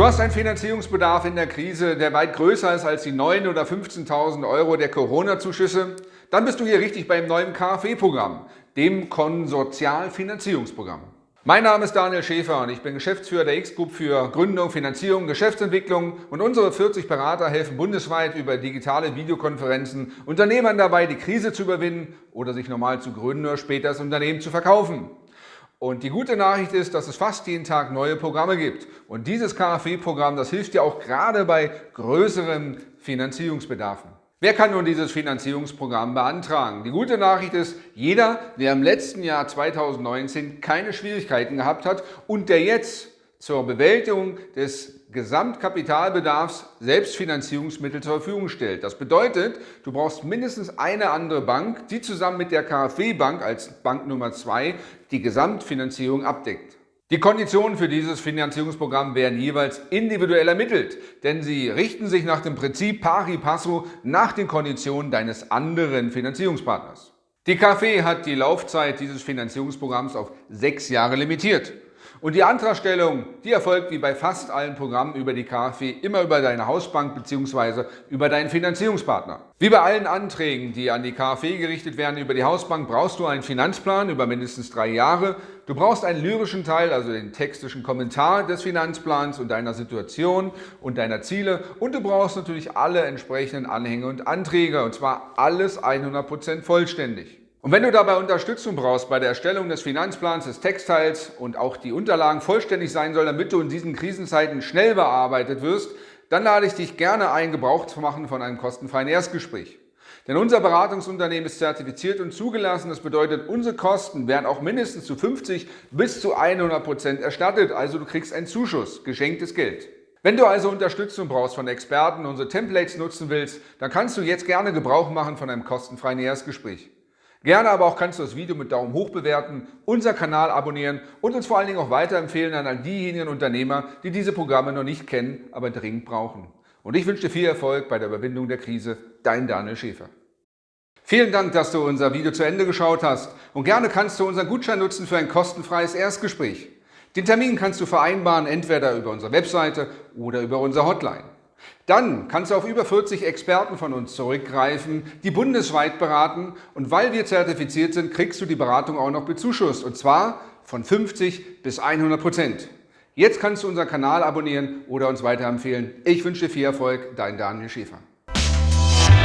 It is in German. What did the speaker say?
Du hast einen Finanzierungsbedarf in der Krise, der weit größer ist als die 9.000 oder 15.000 Euro der Corona-Zuschüsse? Dann bist du hier richtig beim neuen KfW-Programm, dem Konsortialfinanzierungsprogramm. Mein Name ist Daniel Schäfer und ich bin Geschäftsführer der X-Group für Gründung, Finanzierung, Geschäftsentwicklung und unsere 40 Berater helfen bundesweit über digitale Videokonferenzen Unternehmern dabei, die Krise zu überwinden oder sich normal zu gründen oder später das Unternehmen zu verkaufen. Und die gute Nachricht ist, dass es fast jeden Tag neue Programme gibt. Und dieses KfW-Programm, das hilft dir auch gerade bei größeren Finanzierungsbedarfen. Wer kann nun dieses Finanzierungsprogramm beantragen? Die gute Nachricht ist, jeder, der im letzten Jahr 2019 keine Schwierigkeiten gehabt hat und der jetzt zur Bewältigung des Gesamtkapitalbedarfs Selbstfinanzierungsmittel zur Verfügung stellt. Das bedeutet, du brauchst mindestens eine andere Bank, die zusammen mit der KfW-Bank als Bank Nummer zwei die Gesamtfinanzierung abdeckt. Die Konditionen für dieses Finanzierungsprogramm werden jeweils individuell ermittelt, denn sie richten sich nach dem Prinzip pari passu nach den Konditionen deines anderen Finanzierungspartners. Die KfW hat die Laufzeit dieses Finanzierungsprogramms auf sechs Jahre limitiert. Und die Antragstellung, die erfolgt wie bei fast allen Programmen über die KfW immer über deine Hausbank bzw. über deinen Finanzierungspartner. Wie bei allen Anträgen, die an die KfW gerichtet werden über die Hausbank, brauchst du einen Finanzplan über mindestens drei Jahre. Du brauchst einen lyrischen Teil, also den textischen Kommentar des Finanzplans und deiner Situation und deiner Ziele. Und du brauchst natürlich alle entsprechenden Anhänge und Anträge, und zwar alles 100% vollständig. Und wenn du dabei Unterstützung brauchst bei der Erstellung des Finanzplans, des Textteils und auch die Unterlagen vollständig sein sollen, damit du in diesen Krisenzeiten schnell bearbeitet wirst, dann lade ich dich gerne ein, Gebrauch zu machen von einem kostenfreien Erstgespräch. Denn unser Beratungsunternehmen ist zertifiziert und zugelassen. Das bedeutet, unsere Kosten werden auch mindestens zu 50 bis zu 100 Prozent erstattet. Also du kriegst einen Zuschuss, geschenktes Geld. Wenn du also Unterstützung brauchst von Experten, unsere Templates nutzen willst, dann kannst du jetzt gerne Gebrauch machen von einem kostenfreien Erstgespräch. Gerne aber auch kannst du das Video mit Daumen hoch bewerten, unser Kanal abonnieren und uns vor allen Dingen auch weiterempfehlen an all diejenigen Unternehmer, die diese Programme noch nicht kennen, aber dringend brauchen. Und ich wünsche dir viel Erfolg bei der Überwindung der Krise. Dein Daniel Schäfer. Vielen Dank, dass du unser Video zu Ende geschaut hast und gerne kannst du unseren Gutschein nutzen für ein kostenfreies Erstgespräch. Den Termin kannst du vereinbaren, entweder über unsere Webseite oder über unsere Hotline. Dann kannst du auf über 40 Experten von uns zurückgreifen, die bundesweit beraten und weil wir zertifiziert sind, kriegst du die Beratung auch noch bezuschusst und zwar von 50 bis 100 Prozent. Jetzt kannst du unseren Kanal abonnieren oder uns weiterempfehlen. Ich wünsche dir viel Erfolg, dein Daniel Schäfer.